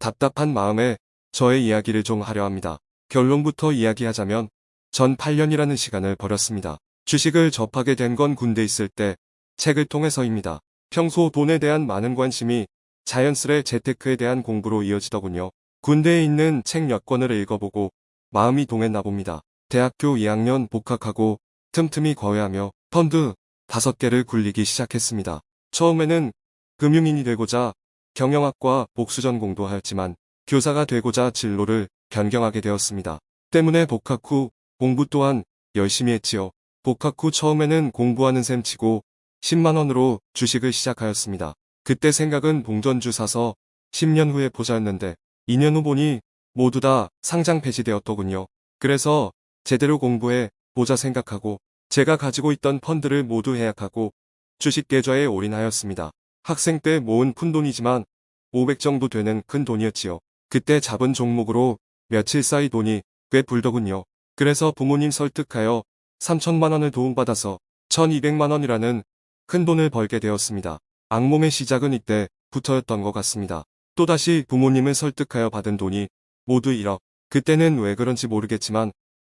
답답한 마음에 저의 이야기를 좀 하려 합니다. 결론부터 이야기하자면 전 8년이라는 시간을 버렸습니다. 주식을 접하게 된 건 군대 있을 때 책을 통해서입니다. 평소 돈에 대한 많은 관심이 자연스레 재테크에 대한 공부로 이어지더군요. 군대에 있는 책 몇 권을 읽어보고 마음이 동했나 봅니다. 대학교 2학년 복학하고 틈틈이 거래하며 펀드 5개를 굴리기 시작했습니다. 처음에는 금융인이 되고자 경영학과 복수 전공도 하였지만 교사가 되고자 진로를 변경하게 되었습니다. 때문에 복학 후 공부 또한 열심히 했지요. 복학 후 처음에는 공부하는 셈 치고 10만원으로 주식을 시작하였습니다. 그때 생각은 봉전주 사서 10년 후에 보자였는데 2년 후 보니 모두 다 상장 폐지되었더군요. 그래서 제대로 공부해 보자 생각하고 제가 가지고 있던 펀드를 모두 해약하고 주식 계좌에 올인하였습니다. 학생 때 모은 푼돈이지만 500 정도 되는 큰 돈이었지요. 그때 잡은 종목으로 며칠 사이 돈이 꽤 불더군요. 그래서 부모님 설득하여 3천만 원을 도움받아서 1200만 원이라는 큰 돈을 벌게 되었습니다. 악몽의 시작은 이때부터였던 것 같습니다. 또다시 부모님을 설득하여 받은 돈이 모두 1억. 그때는 왜 그런지 모르겠지만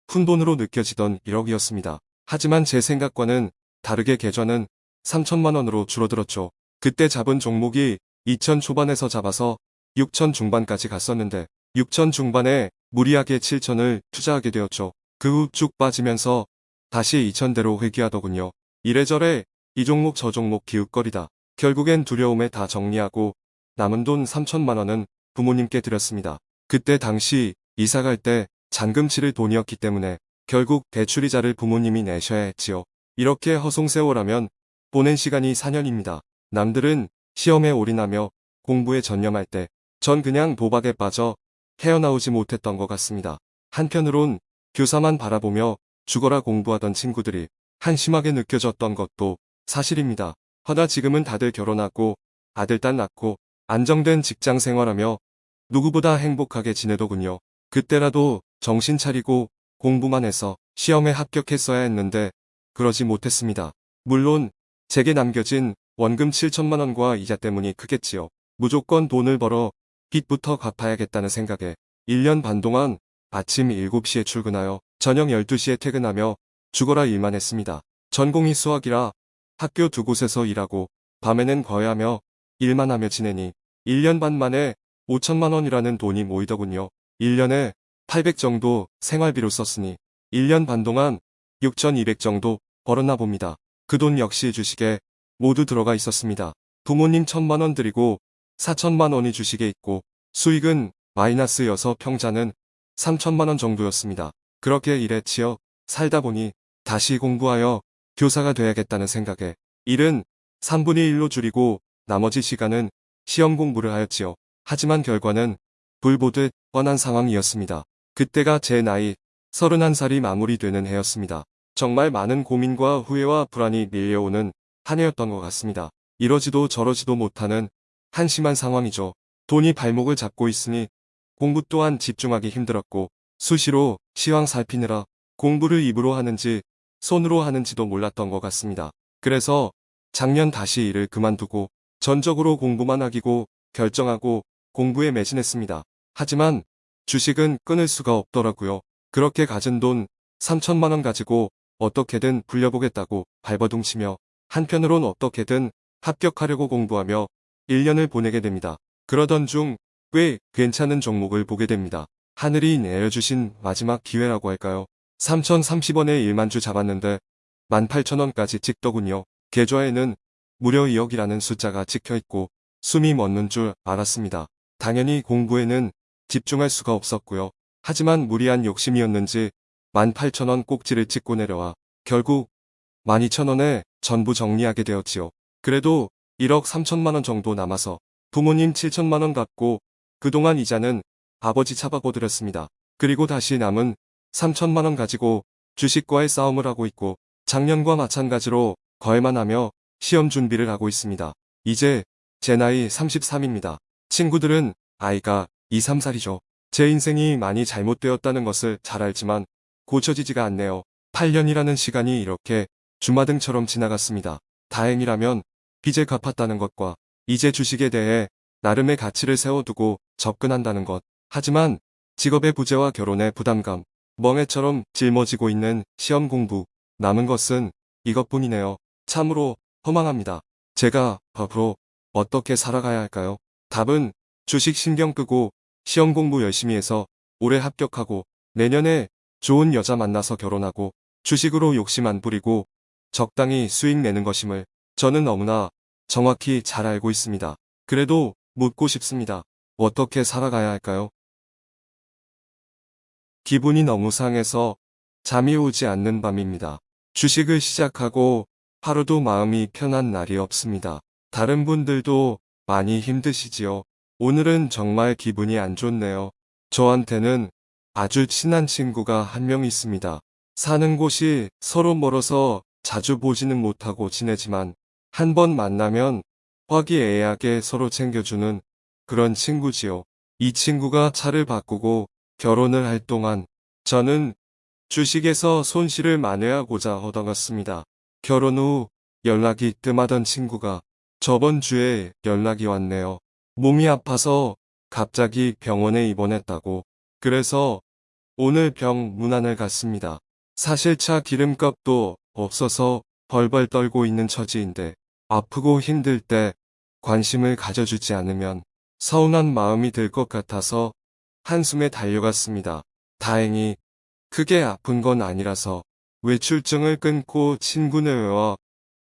푼 돈으로 느껴지던 1억이었습니다. 하지만 제 생각과는 다르게 계좌는 3천만 원으로 줄어들었죠. 그때 잡은 종목이 2천 초반에서 잡아서 6천 중반까지 갔었는데 6천 중반에 무리하게 7천을 투자하게 되었죠. 그 후 쭉 빠지면서 다시 2천대로 회귀하더군요. 이래저래 이 종목 저 종목 기웃거리다. 결국엔 두려움에 다 정리하고 남은 돈 3천만 원은 부모님께 드렸습니다. 그때 당시 이사 갈 때 잔금 치를 돈이었기 때문에 결국 대출이자를 부모님이 내셔야 했지요. 이렇게 허송세월하면 보낸 시간이 4년입니다. 남들은 시험에 올인하며 공부에 전념할 때 전 그냥 도박에 빠져 헤어나오지 못했던 것 같습니다. 한편으론 교사만 바라보며 죽어라 공부하던 친구들이 한심하게 느껴졌던 것도 사실입니다. 허나 지금은 다들 결혼하고 아들 딸 낳고 안정된 직장 생활하며 누구보다 행복하게 지내더군요. 그때라도 정신 차리고 공부만 해서 시험에 합격했어야 했는데 그러지 못했습니다. 물론 제게 남겨진 원금 7천만 원과 이자 때문이 크겠지요. 무조건 돈을 벌어 빚부터 갚아야겠다는 생각에 1년 반 동안 아침 7시에 출근하여 저녁 12시에 퇴근하며 죽어라 일만 했습니다. 전공이 수학이라 학교 두 곳에서 일하고 밤에는 거래하며 일만 하며 지내니 1년 반 만에 5천만 원이라는 돈이 모이더군요. 1년에 800 정도 생활비로 썼으니 1년 반 동안 6,200 정도 벌었나 봅니다. 그 돈 역시 주식에 모두 들어가 있었습니다. 부모님 1천만 원 드리고 4천만 원이 주식에 있고 수익은 마이너스여서 평자는 3천만 원 정도였습니다. 그렇게 일에 치여 살다 보니 다시 공부하여 교사가 돼야겠다는 생각에 일은 3분의 1로 줄이고 나머지 시간은 시험 공부를 하였지요. 하지만 결과는 불보듯 뻔한 상황이었습니다. 그때가 제 나이 31살이 마무리되는 해였습니다. 정말 많은 고민과 후회와 불안이 밀려오는 한 해였던 것 같습니다. 이러지도 저러지도 못하는 한심한 상황이죠. 돈이 발목을 잡고 있으니 공부 또한 집중하기 힘들었고 수시로 시황 살피느라 공부를 입으로 하는지 손으로 하는지도 몰랐던 것 같습니다. 그래서 작년 다시 일을 그만두고 전적으로 공부만 하기고 결정하고 공부에 매진했습니다. 하지만 주식은 끊을 수가 없더라고요. 그렇게 가진 돈 3천만원 가지고 어떻게든 불려보겠다고 발버둥치며 한편으론 어떻게든 합격하려고 공부하며 1년을 보내게 됩니다. 그러던 중 꽤 괜찮은 종목을 보게 됩니다. 하늘이 내려주신 마지막 기회라고 할까요? 3,030원에 1만주 잡았는데 18,000원까지 찍더군요. 계좌에는 무려 2억이라는 숫자가 찍혀있고 숨이 멎는 줄 알았습니다. 당연히 공부에는 집중할 수가 없었고요. 하지만 무리한 욕심이었는지 18,000원 꼭지를 찍고 내려와 결국 12,000원에 전부 정리하게 되었지요. 그래도 1억 3천만원 정도 남아서 부모님 7천만원 갚고 그동안 이자는 아버지 차바고 드렸습니다. 그리고 다시 남은 3천만원 가지고 주식과의 싸움을 하고 있고 작년과 마찬가지로 거래만 하며 시험 준비를 하고 있습니다. 이제 제 나이 33입니다. 친구들은 아이가 2, 3살이죠. 제 인생이 많이 잘못되었다는 것을 잘 알지만 고쳐지지가 않네요. 8년이라는 시간이 이렇게 주마등처럼 지나갔습니다. 다행이라면 빚을 갚았다는 것과 이제 주식에 대해 나름의 가치를 세워두고 접근한다는 것. 하지만 직업의 부재와 결혼의 부담감, 멍해처럼 짊어지고 있는 시험 공부, 남은 것은 이것뿐이네요. 참으로 허망합니다. 제가 앞으로 어떻게 살아가야 할까요? 답은 주식 신경 끄고 시험 공부 열심히 해서 올해 합격하고 내년에 좋은 여자 만나서 결혼하고 주식으로 욕심 안 부리고 적당히 수익 내는 것임을 저는 너무나 정확히 잘 알고 있습니다. 그래도 묻고 싶습니다. 어떻게 살아가야 할까요? 기분이 너무 상해서 잠이 오지 않는 밤입니다. 주식을 시작하고 하루도 마음이 편한 날이 없습니다. 다른 분들도 많이 힘드시지요? 오늘은 정말 기분이 안 좋네요. 저한테는 아주 친한 친구가 한 명 있습니다. 사는 곳이 서로 멀어서 자주 보지는 못하고 지내지만 한 번 만나면 화기애애하게 서로 챙겨주는 그런 친구지요. 이 친구가 차를 바꾸고 결혼을 할 동안 저는 주식에서 손실을 만회하고자 얻어갔습니다. 결혼 후 연락이 뜸하던 친구가 저번 주에 연락이 왔네요. 몸이 아파서 갑자기 병원에 입원했다고. 그래서 오늘 병 문안을 갔습니다. 사실 차 기름값도 없어서 벌벌 떨고 있는 처지인데 아프고 힘들 때 관심을 가져주지 않으면 서운한 마음이 들 것 같아서 한숨에 달려갔습니다. 다행히 크게 아픈 건 아니라서 외출증을 끊고 친구네와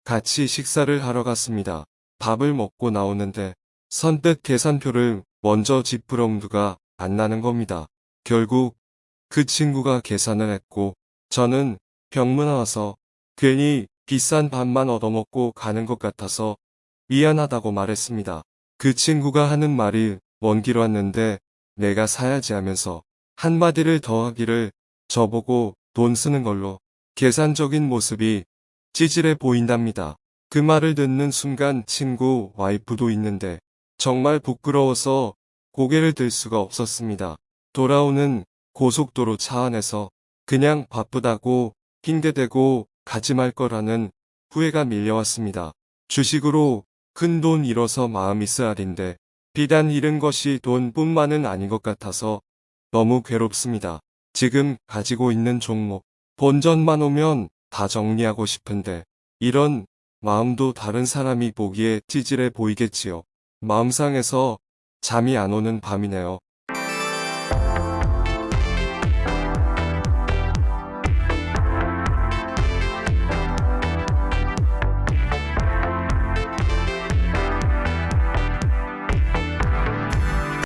같이 식사를 하러 갔습니다. 밥을 먹고 나오는데 선뜻 계산표를 먼저 엄두가 안 나는 겁니다. 결국 그 친구가 계산을 했고 저는 병문 와서 괜히 비싼 밥만 얻어먹고 가는 것 같아서 미안하다고 말했습니다. 그 친구가 하는 말이 먼 길 왔는데 내가 사야지 하면서 한마디를 더 하기를 저보고 돈 쓰는 걸로 계산적인 모습이 찌질해 보인답니다. 그 말을 듣는 순간 친구 와이프도 있는데 정말 부끄러워서 고개를 들 수가 없었습니다. 돌아오는 고속도로 차 안에서 그냥 바쁘다고 핑계대고 가지 말 거라는 후회가 밀려왔습니다. 주식으로 큰 돈 잃어서 마음이 쓰라린데 비단 잃은 것이 돈뿐만은 아닌 것 같아서 너무 괴롭습니다. 지금 가지고 있는 종목 본전만 오면 다 정리하고 싶은데 이런 마음도 다른 사람이 보기에 찌질해 보이겠지요. 마음 상해서 잠이 안 오는 밤이네요.